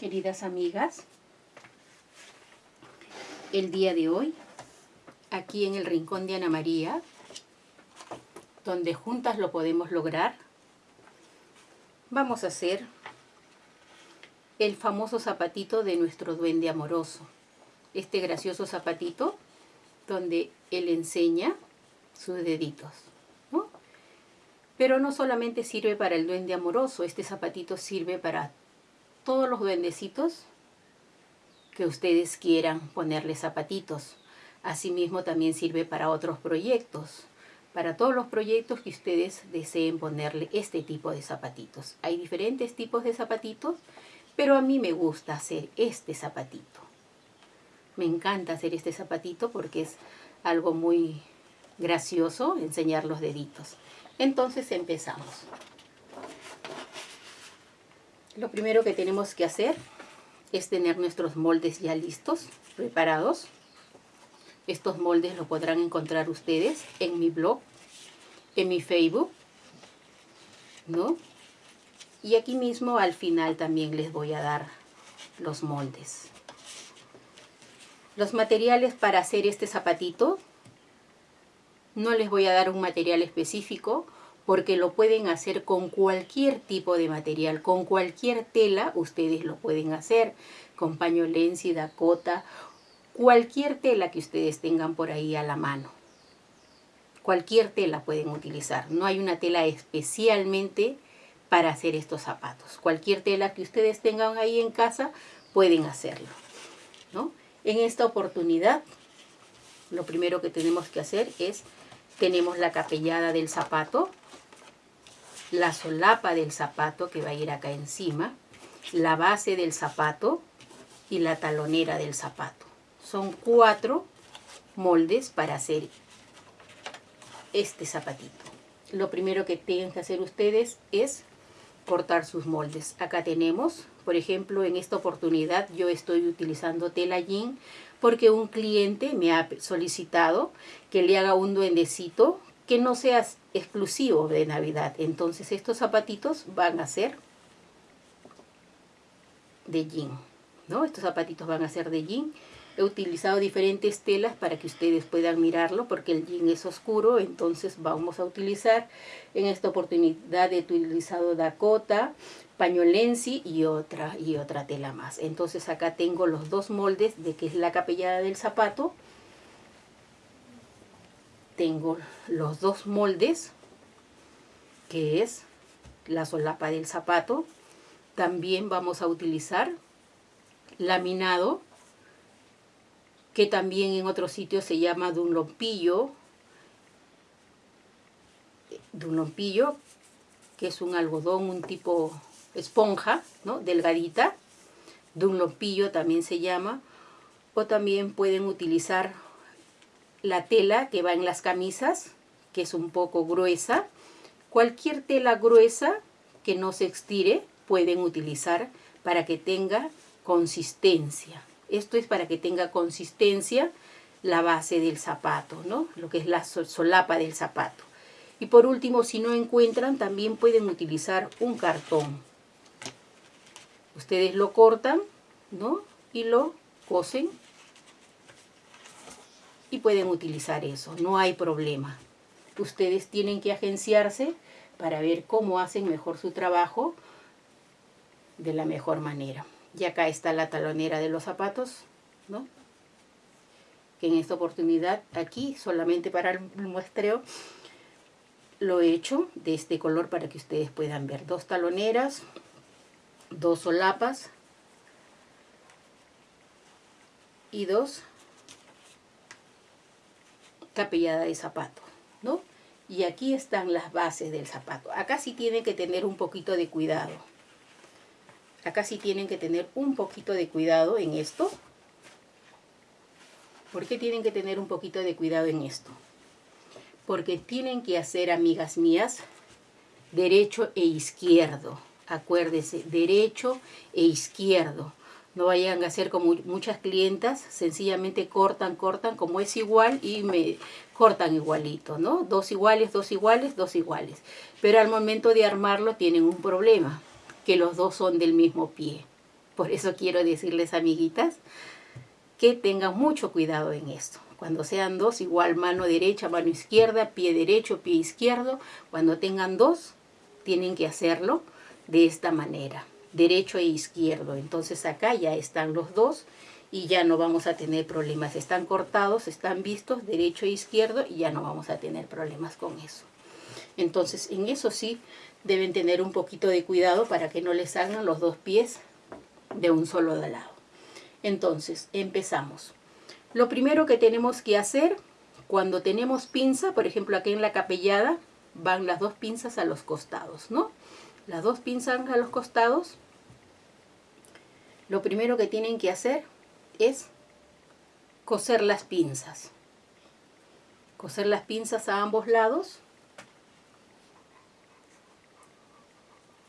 queridas amigas. El día de hoy, aquí en el Rincón de Ana María, donde juntas lo podemos lograr, vamos a hacer el famoso zapatito de nuestro duende amoroso. Este gracioso zapatito donde él enseña sus deditos. Pero no solamente sirve para el duende amoroso, este zapatito sirve para todos los duendecitos que ustedes quieran ponerle zapatitos. Asimismo también sirve para otros proyectos, para todos los proyectos que ustedes deseen ponerle este tipo de zapatitos. Hay diferentes tipos de zapatitos, pero a mí me gusta hacer este zapatito. Me encanta hacer este zapatito porque es algo muy gracioso enseñar los deditos. Entonces empezamos. Lo primero que tenemos que hacer es tener nuestros moldes ya listos, preparados. Estos moldes lo podrán encontrar ustedes en mi blog, en mi Facebook, ¿no? Y aquí mismo al final también les voy a dar los moldes. Los materiales para hacer este zapatito, no les voy a dar un material específico, porque lo pueden hacer con cualquier tipo de material, con cualquier tela ustedes lo pueden hacer, con pañolensi, dakota, cualquier tela que ustedes tengan por ahí a la mano. Cualquier tela pueden utilizar, no hay una tela especialmente para hacer estos zapatos. Cualquier tela que ustedes tengan ahí en casa pueden hacerlo. ¿no? En esta oportunidad, lo primero que tenemos que hacer es, tenemos la capellada del zapato, la solapa del zapato que va a ir acá encima, la base del zapato y la talonera del zapato. Son cuatro moldes para hacer este zapatito. Lo primero que tienen que hacer ustedes es cortar sus moldes. Acá tenemos, por ejemplo, en esta oportunidad yo estoy utilizando tela jean porque un cliente me ha solicitado que le haga un duendecito que no sea exclusivo de Navidad. Entonces estos zapatitos van a ser de jean. ¿no? Estos zapatitos van a ser de jean. He utilizado diferentes telas para que ustedes puedan mirarlo porque el jean es oscuro. Entonces vamos a utilizar, en esta oportunidad he utilizado Dakota, pañolensi y otra, y otra tela más. Entonces acá tengo los dos moldes de que es la capellada del zapato tengo los dos moldes, que es la solapa del zapato. También vamos a utilizar laminado, que también en otros sitios se llama dunlompillo, dunlompillo, que es un algodón, un tipo esponja, ¿no? delgadita. Dunlompillo también se llama. O también pueden utilizar la tela que va en las camisas, que es un poco gruesa. Cualquier tela gruesa que no se estire pueden utilizar para que tenga consistencia. Esto es para que tenga consistencia la base del zapato, ¿no? Lo que es la solapa del zapato. Y por último, si no encuentran, también pueden utilizar un cartón. Ustedes lo cortan, ¿no? Y lo cosen y pueden utilizar eso, no hay problema. Ustedes tienen que agenciarse para ver cómo hacen mejor su trabajo de la mejor manera. Y acá está la talonera de los zapatos, ¿no? Que en esta oportunidad aquí, solamente para el muestreo, lo he hecho de este color para que ustedes puedan ver. Dos taloneras, dos solapas y dos capellada de zapato, ¿no? Y aquí están las bases del zapato. Acá sí tienen que tener un poquito de cuidado. Acá sí tienen que tener un poquito de cuidado en esto. ¿Por qué tienen que tener un poquito de cuidado en esto? Porque tienen que hacer, amigas mías, derecho e izquierdo. Acuérdese, derecho e izquierdo. No vayan a hacer como muchas clientas, sencillamente cortan, cortan, como es igual y me cortan igualito, ¿no? Dos iguales, dos iguales, dos iguales. Pero al momento de armarlo tienen un problema, que los dos son del mismo pie. Por eso quiero decirles, amiguitas, que tengan mucho cuidado en esto. Cuando sean dos, igual mano derecha, mano izquierda, pie derecho, pie izquierdo. Cuando tengan dos, tienen que hacerlo de esta manera, derecho e izquierdo. Entonces acá ya están los dos y ya no vamos a tener problemas. Están cortados, están vistos, derecho e izquierdo, y ya no vamos a tener problemas con eso. Entonces, en eso sí deben tener un poquito de cuidado para que no les salgan los dos pies de un solo lado. Entonces, empezamos. Lo primero que tenemos que hacer, cuando tenemos pinza, por ejemplo aquí en la capellada, van las dos pinzas a los costados, ¿no? Las dos pinzas a los costados. Lo primero que tienen que hacer es coser las pinzas. Coser las pinzas a ambos lados.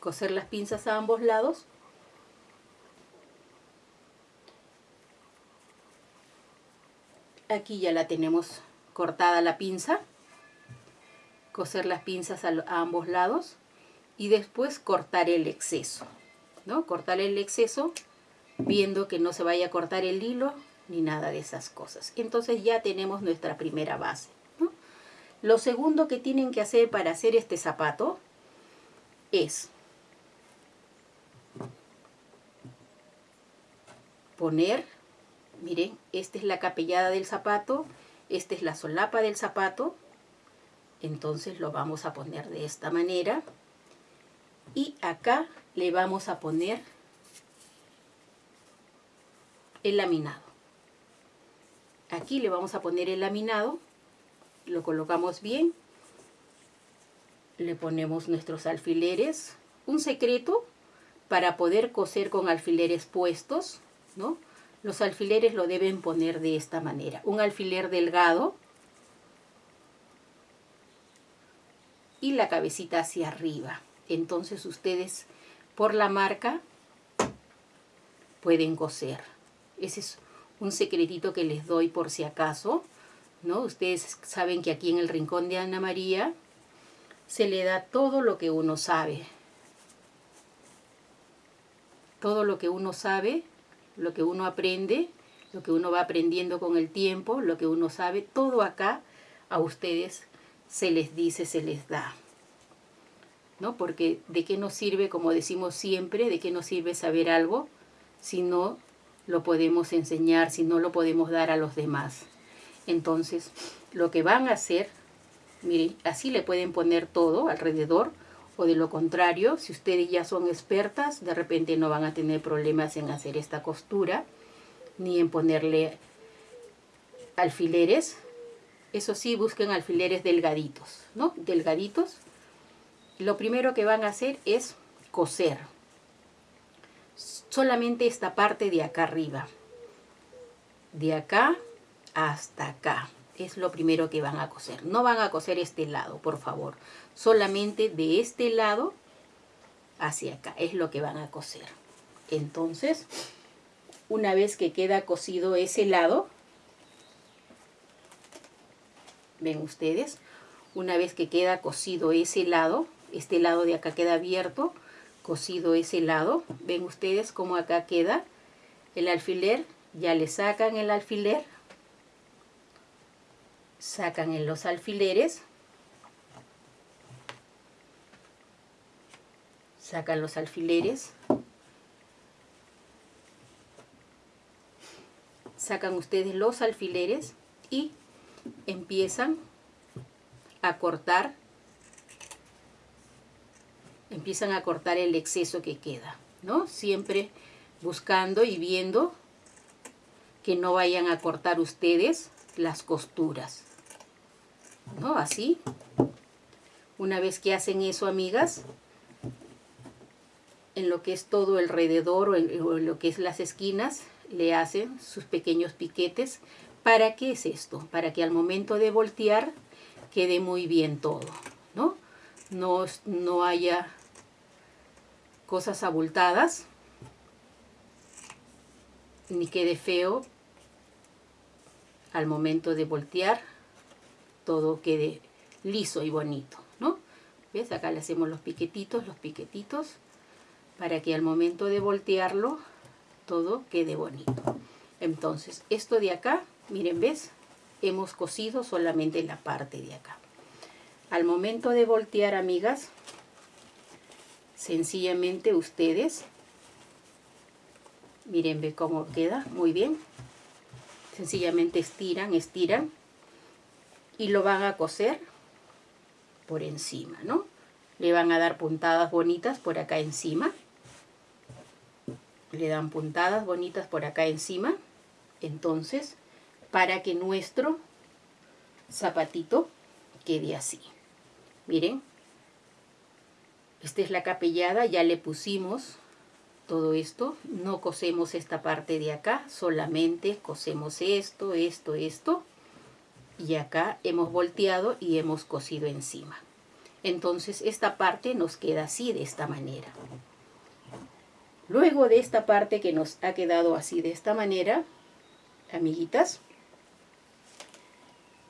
Coser las pinzas a ambos lados. Aquí ya la tenemos cortada la pinza. Coser las pinzas a, ambos lados. Y después cortar el exceso. ¿no? Cortar el exceso viendo que no se vaya a cortar el hilo ni nada de esas cosas. Entonces ya tenemos nuestra primera base. Lo segundo que tienen que hacer para hacer este zapato es poner, miren, esta es la capellada del zapato, esta es la solapa del zapato, entonces lo vamos a poner de esta manera y acá le vamos a poner el laminado. Aquí le vamos a poner el laminado, lo colocamos bien, le ponemos nuestros alfileres. Un secreto para poder coser con alfileres puestos, ¿no? Los alfileres lo deben poner de esta manera. Un alfiler delgado y la cabecita hacia arriba. Entonces ustedes por la marca pueden coser. Ese es un secretito que les doy por si acaso, ¿no? Ustedes saben que aquí en el rincón de Ana María se le da todo lo que uno sabe. Todo lo que uno sabe, lo que uno aprende, lo que uno va aprendiendo con el tiempo, lo que uno sabe, todo acá a ustedes se les dice, se les da. ¿No? Porque de qué nos sirve, como decimos siempre, de qué nos sirve saber algo si no lo podemos enseñar, si no lo podemos dar a los demás. Entonces, lo que van a hacer, miren, así le pueden poner todo alrededor, o de lo contrario, si ustedes ya son expertas, de repente no van a tener problemas en hacer esta costura, ni en ponerle alfileres. Eso sí, busquen alfileres delgaditos, ¿no? Delgaditos. Lo primero que van a hacer es coser solamente esta parte de acá arriba. De acá hasta acá. Es lo primero que van a coser. No van a coser este lado, por favor. Solamente de este lado hacia acá. Es lo que van a coser. Entonces, una vez que queda cosido ese lado, ven ustedes, una vez que queda cosido ese lado, este lado de acá queda abierto, cosido ese lado. Ven ustedes cómo acá queda el alfiler. Ya le sacan el alfiler. Sacan en los alfileres. Sacan los alfileres. Sacan ustedes los alfileres y empiezan a cortar empiezan a cortar el exceso que queda, ¿no? Siempre buscando y viendo que no vayan a cortar ustedes las costuras, ¿no? Así. Una vez que hacen eso, amigas, en lo que es todo alrededor o en, lo que es las esquinas, le hacen sus pequeños piquetes. ¿Para qué es esto? Para que al momento de voltear quede muy bien todo, ¿no? No, no haya cosas abultadas, ni quede feo al momento de voltear, todo quede liso y bonito, ¿no? ¿Ves? Acá le hacemos los piquetitos, los piquetitos, para que al momento de voltearlo todo quede bonito. Entonces, esto de acá, miren, ¿ves? Hemos cosido solamente la parte de acá. Al momento de voltear, amigas, sencillamente ustedes, miren, ve cómo queda, muy bien. Sencillamente estiran, estiran y lo van a coser por encima, ¿no? Le van a dar puntadas bonitas por acá encima. Le dan puntadas bonitas por acá encima. Entonces, para que nuestro zapatito quede así. Miren, esta es la capellada, ya le pusimos todo esto. No cosemos esta parte de acá, solamente cosemos esto, esto, esto y acá hemos volteado y hemos cosido encima. Entonces esta parte nos queda así de esta manera. Luego de esta parte que nos ha quedado así de esta manera, amiguitas,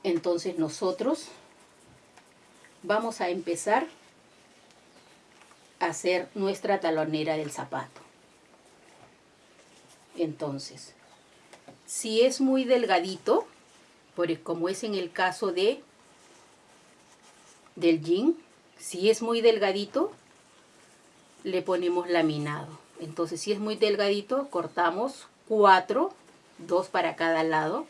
entonces nosotros vamos a empezar hacer nuestra talonera del zapato. Entonces, si es muy delgadito, como es en el caso de del jean, si es muy delgadito, le ponemos laminado. Entonces, si es muy delgadito, cortamos cuatro, dos para cada lado.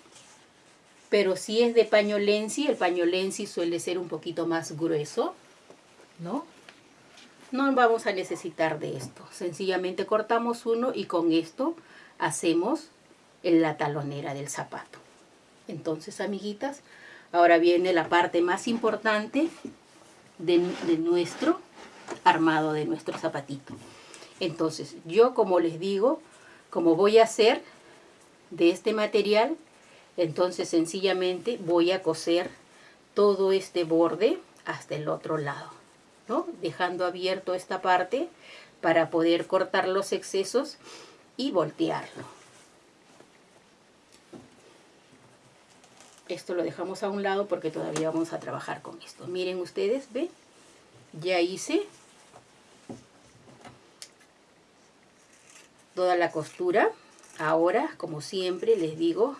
Pero si es de paño lenzi, el paño lenzi suele ser un poquito más grueso, ¿no? No vamos a necesitar de esto. Sencillamente cortamos uno y con esto hacemos la talonera del zapato. Entonces, amiguitas, ahora viene la parte más importante de, nuestro armado, de nuestro zapatito. Entonces, yo como les digo, como voy a hacer de este material, entonces sencillamente voy a coser todo este borde hasta el otro lado, ¿no? Dejando abierto esta parte para poder cortar los excesos y voltearlo. Esto lo dejamos a un lado porque todavía vamos a trabajar con esto. Miren ustedes, ¿ven? Ya hice toda la costura. Ahora, como siempre, les digo,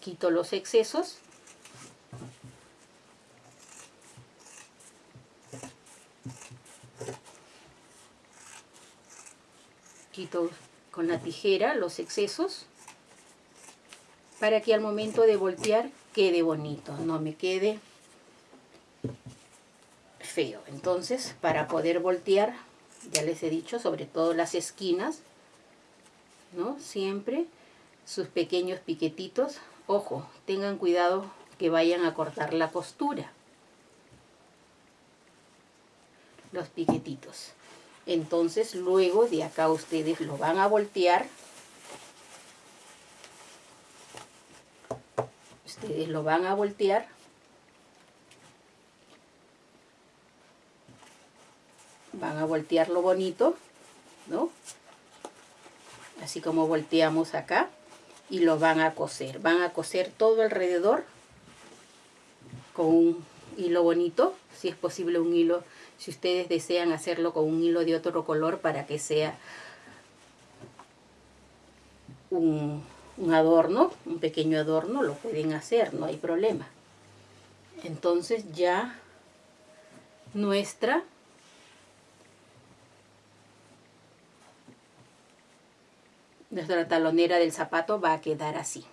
quito los excesos. Con la tijera los excesos para que al momento de voltear quede bonito, no me quede feo. Entonces, para poder voltear, ya les he dicho, sobre todo las esquinas, ¿no? Siempre sus pequeños piquetitos. Ojo, tengan cuidado que vayan a cortar la costura. Los piquetitos. Entonces, luego de acá ustedes lo van a voltear. Ustedes lo van a voltear. Van a voltearlo bonito ¿no? así como volteamos acá y lo van a coser. Van a coser todo alrededor con un hilo bonito si es posible un hilo si ustedes desean hacerlo con un hilo de otro color para que sea un, un adorno, un pequeño adorno, lo pueden hacer, no hay problema. Entonces ya nuestra nuestra talonera del zapato va a quedar así.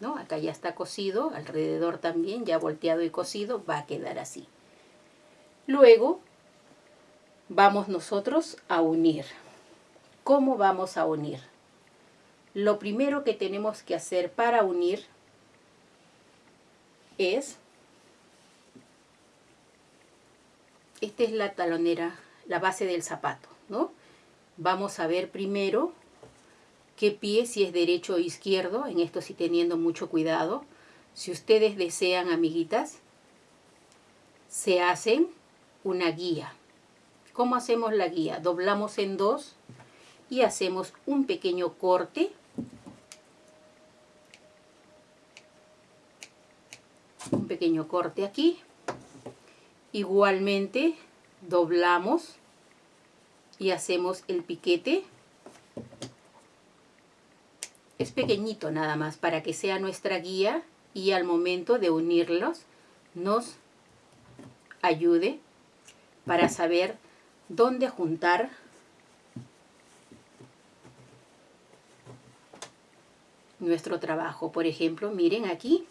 ¿no? Acá ya está cosido, alrededor también, ya volteado y cosido, va a quedar así. Luego vamos nosotros a unir. ¿Cómo vamos a unir? lo primero que tenemos que hacer para unir es, esta es la talonera, la base del zapato, ¿no? Vamos a ver primero qué pie, si es derecho o izquierdo, en esto sí teniendo mucho cuidado. Si ustedes desean, amiguitas, se hacen una guía. ¿Cómo hacemos la guía? Doblamos en dos y hacemos un pequeño corte. Un pequeño corte aquí. Igualmente doblamos y hacemos el piquete. Es pequeñito nada más para que sea nuestra guía y al momento de unirlos nos ayude para saber dónde juntar nuestro trabajo. Por ejemplo, miren aquí,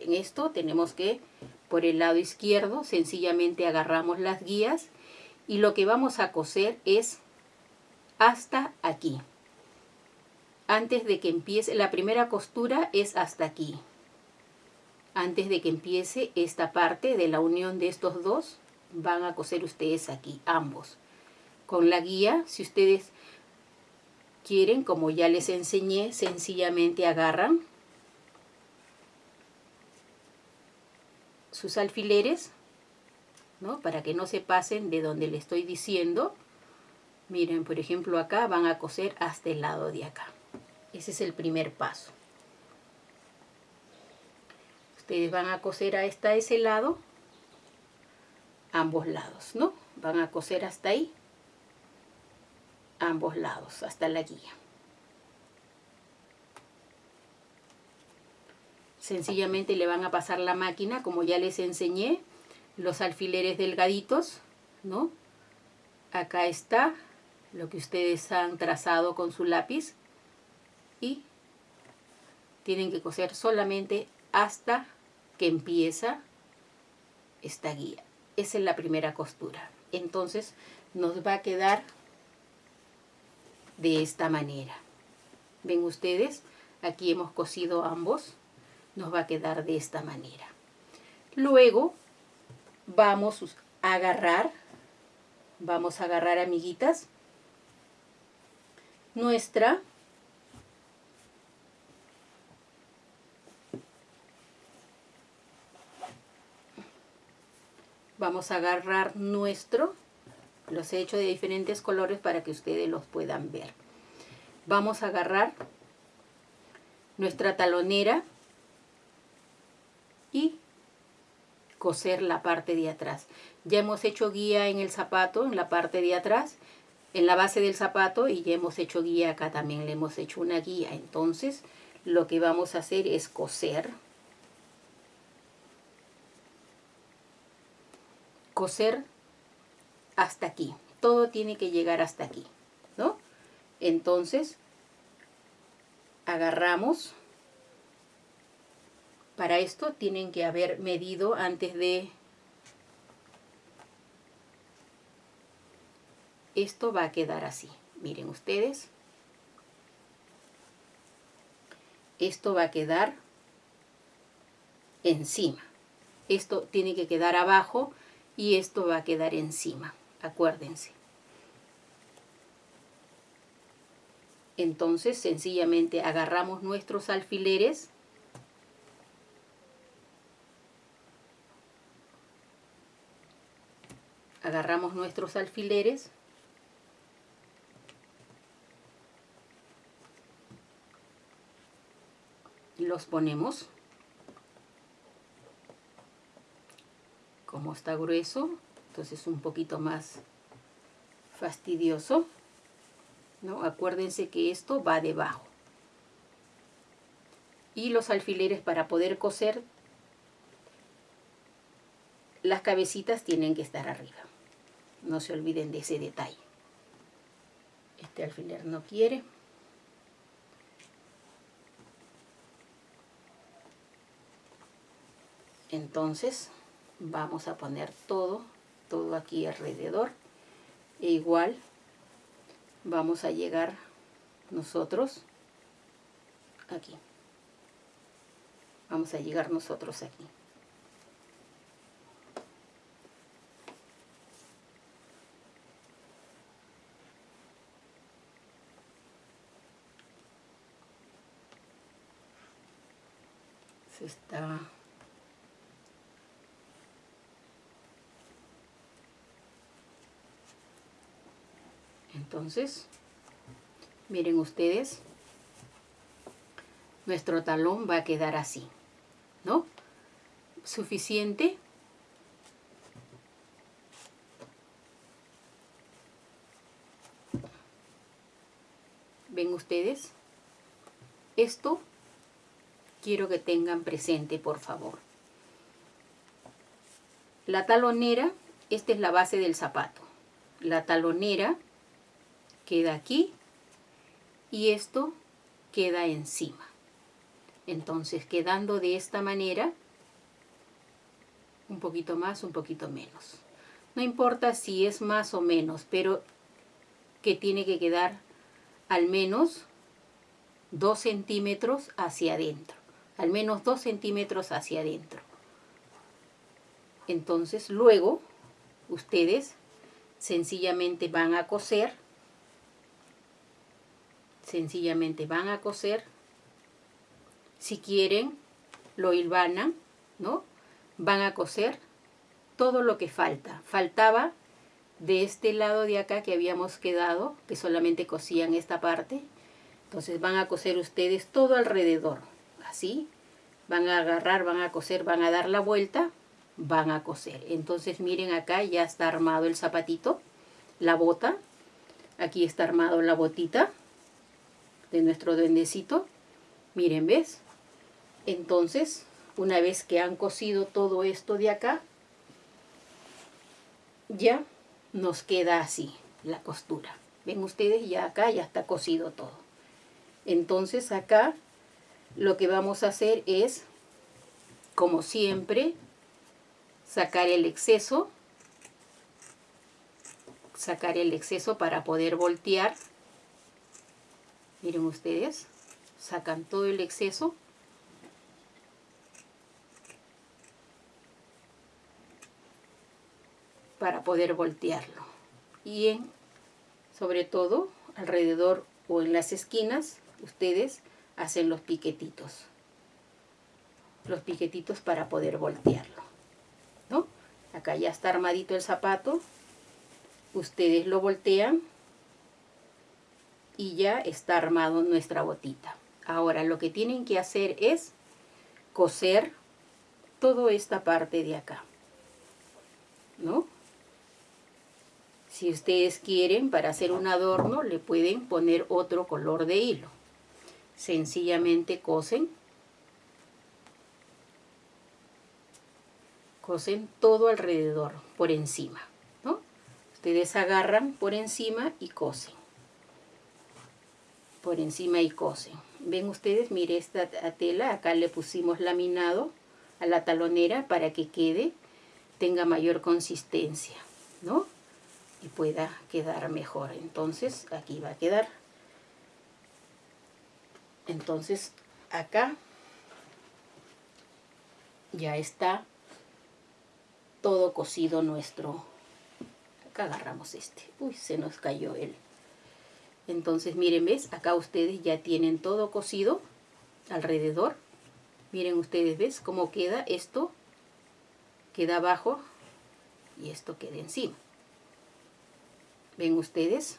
en esto tenemos que por el lado izquierdo sencillamente agarramos las guías y lo que vamos a coser es hasta aquí. Antes de que empiece, la primera costura es hasta aquí. Antes de que empiece esta parte de la unión de estos dos, van a coser ustedes aquí, ambos. Con la guía, si ustedes quieren, como ya les enseñé, sencillamente agarran sus alfileres, ¿no? Para que no se pasen de donde le estoy diciendo. Miren, por ejemplo, acá van a coser hasta el lado de acá. Ese es el primer paso. Ustedes van a coser hasta ese lado, ambos lados, ¿no? Van a coser hasta ahí ambos lados hasta la guía. Sencillamente le van a pasar la máquina, como ya les enseñé, los alfileres delgaditos, ¿no? Acá está lo que ustedes han trazado con su lápiz y tienen que coser solamente hasta que empieza esta guía. Es la primera costura. Entonces nos va a quedar de esta manera. Ven ustedes, aquí hemos cosido ambos, nos va a quedar de esta manera. Luego vamos a agarrar, vamos a agarrar amiguitas, nuestra vamos a agarrar nuestro los he hecho de diferentes colores para que ustedes los puedan ver. Vamos a agarrar nuestra talonera y coser la parte de atrás. Ya hemos hecho guía en el zapato, en la parte de atrás, en la base del zapato y ya hemos hecho guía acá también, le hemos hecho una guía. Entonces, lo que vamos a hacer es coser. Coser hasta aquí. Todo tiene que llegar hasta aquí, ¿no? Entonces, agarramos. Para esto tienen que haber medido antes de... Esto va a quedar así. Miren ustedes. Esto va a quedar encima. Esto tiene que quedar abajo y esto va a quedar encima acuérdense. Entonces sencillamente agarramos nuestros alfileres. Agarramos nuestros alfileres. Los ponemos como está grueso entonces un poquito más fastidioso. ¿no? Acuérdense que esto va debajo. Y los alfileres para poder coser, las cabecitas tienen que estar arriba. No se olviden de ese detalle. Este alfiler no quiere. Entonces vamos a poner todo todo aquí alrededor. E igual vamos a llegar nosotros aquí. Vamos a llegar nosotros aquí. Se está Entonces, miren ustedes, nuestro talón va a quedar así, ¿no? Suficiente. ¿Ven ustedes? Esto quiero que tengan presente, por favor. La talonera, esta es la base del zapato. La talonera queda aquí y esto queda encima. Entonces, quedando de esta manera, un poquito más, un poquito menos. No importa si es más o menos, pero que tiene que quedar al menos 2 centímetros hacia adentro. Al menos 2 centímetros hacia adentro. Entonces, luego, ustedes sencillamente van a coser. Sencillamente van a coser. Si quieren, lo hilvanan, ¿no? Van a coser todo lo que falta. Faltaba de este lado de acá que habíamos quedado, que solamente cosían esta parte. Entonces van a coser ustedes todo alrededor, así. Van a agarrar, van a coser, van a dar la vuelta, van a coser. Entonces miren acá ya está armado el zapatito, la bota. Aquí está armado la botita de nuestro duendecito. Miren, ¿ves? Entonces, una vez que han cosido todo esto de acá, ya nos queda así la costura. Ven ustedes, ya acá ya está cosido todo. Entonces acá lo que vamos a hacer es, como siempre, sacar el exceso. Sacar el exceso para poder voltear. Miren ustedes, sacan todo el exceso. para poder voltearlo. Y en, sobre todo, alrededor o en las esquinas, ustedes hacen los piquetitos. Los piquetitos para poder voltearlo. ¿No? Acá ya está armadito el zapato. Ustedes lo voltean y ya está armado nuestra botita. Ahora lo que tienen que hacer es coser toda esta parte de acá. ¿No? Si ustedes quieren, para hacer un adorno, le pueden poner otro color de hilo. Sencillamente cosen. Cosen todo alrededor, por encima. ¿no? Ustedes agarran por encima y cosen. Por encima y cosen. Ven ustedes, mire esta tela, acá le pusimos laminado a la talonera para que quede, tenga mayor consistencia, ¿no? y pueda quedar mejor. Entonces aquí va a quedar. Entonces acá ya está todo cocido nuestro. Acá agarramos este. Uy, se nos cayó él. Entonces miren, ¿ves? Acá ustedes ya tienen todo cocido alrededor. Miren ustedes, ¿ves cómo queda esto? Queda abajo y esto queda encima. ¿Ven ustedes?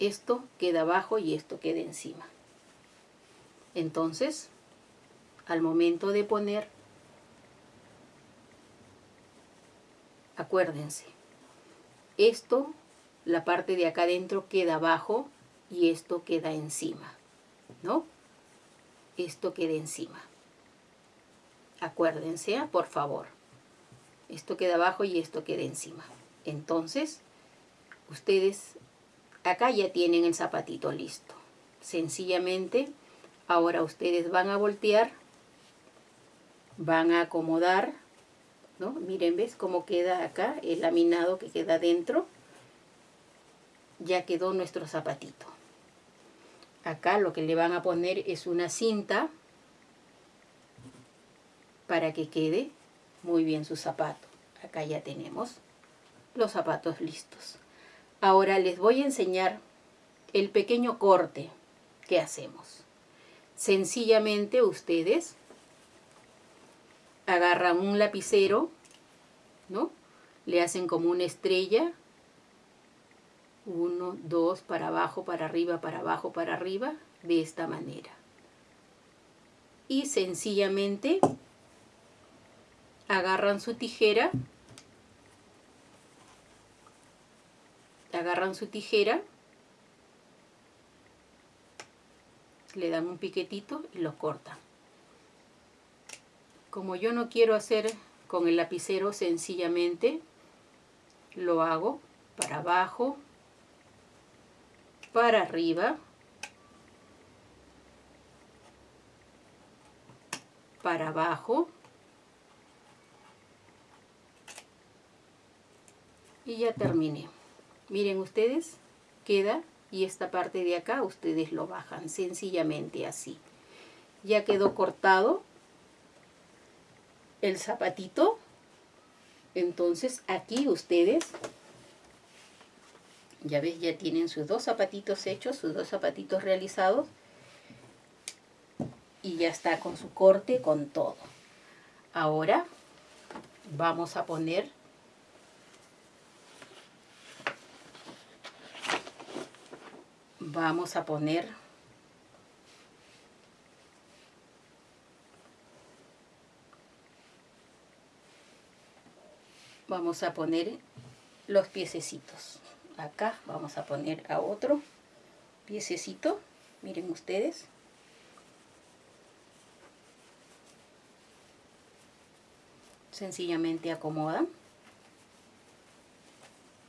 Esto queda abajo y esto queda encima. Entonces, al momento de poner, acuérdense, esto, la parte de acá adentro queda abajo y esto queda encima, ¿no? Esto queda encima. Acuérdense, por favor. Esto queda abajo y esto queda encima. Entonces, ustedes acá ya tienen el zapatito listo. Sencillamente, ahora ustedes van a voltear, van a acomodar, ¿no? Miren, ¿ves cómo queda acá el laminado que queda dentro? Ya quedó nuestro zapatito. Acá lo que le van a poner es una cinta para que quede muy bien su zapato. Acá ya tenemos los zapatos listos. Ahora les voy a enseñar el pequeño corte que hacemos. Sencillamente ustedes agarran un lapicero, ¿no? Le hacen como una estrella. Uno, dos, para abajo, para arriba, para abajo, para arriba, de esta manera. Y sencillamente agarran su tijera agarran su tijera le dan un piquetito y los cortan. Como yo no quiero hacer con el lapicero, sencillamente lo hago para abajo, para arriba, para abajo, y ya terminé. Miren ustedes, queda y esta parte de acá ustedes lo bajan sencillamente así. Ya quedó cortado el zapatito. Entonces aquí ustedes, ya ves, ya tienen sus dos zapatitos hechos, sus dos zapatitos realizados. Y ya está con su corte, con todo. Ahora vamos a poner vamos a poner vamos a poner los piececitos acá vamos a poner a otro piececito miren ustedes. Sencillamente acomodan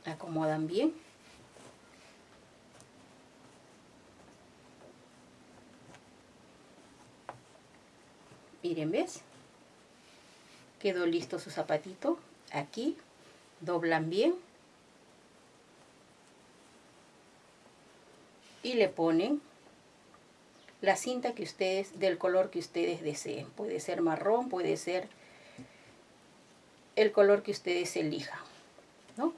acomodan bien. Miren ves quedó listo su zapatito aquí doblan bien y le ponen la cinta que ustedes del color que ustedes deseen puede ser marrón puede ser el color que ustedes elijan ¿no?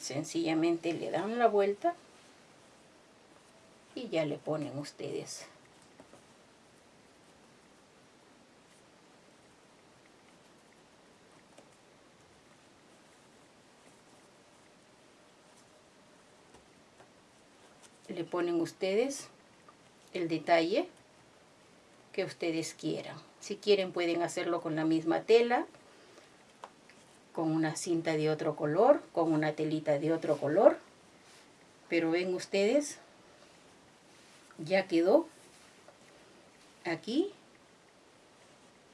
sencillamente le dan la vuelta y ya le ponen ustedes le ponen ustedes el detalle que ustedes quieran. Si quieren pueden hacerlo con la misma tela, con una cinta de otro color, con una telita de otro color. Pero ven ustedes, ya quedó aquí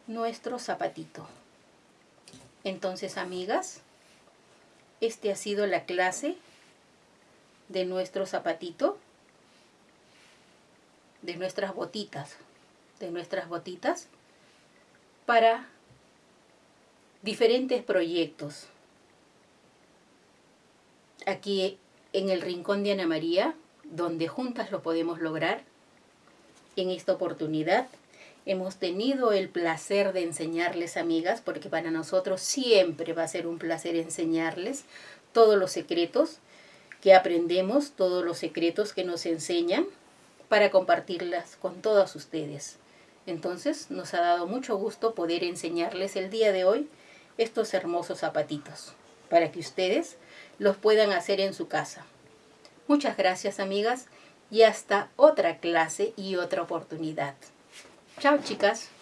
nuestro zapatito. Entonces, amigas, este ha sido la clase de nuestro zapatito de nuestras botitas, de nuestras botitas para diferentes proyectos. Aquí en el rincón de Ana María, donde juntas lo podemos lograr, en esta oportunidad hemos tenido el placer de enseñarles, amigas, porque para nosotros siempre va a ser un placer enseñarles todos los secretos que aprendemos, todos los secretos que nos enseñan para compartirlas con todos ustedes. Entonces nos ha dado mucho gusto poder enseñarles el día de hoy estos hermosos zapatitos para que ustedes los puedan hacer en su casa. Muchas gracias amigas y hasta otra clase y otra oportunidad. Chao chicas.